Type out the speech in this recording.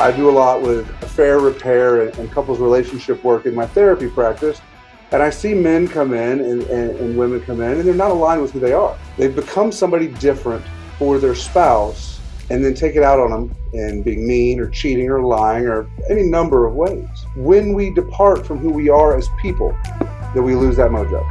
I do a lot with affair repair and, couples relationship work in my therapy practice. And I see men come in and, and, and, women come in and they're not aligned with who they are. They've become somebody different for their spouse and then take it out on them in being mean or cheating or lying or any number of ways. When we depart from who we are as people, that we lose that mojo.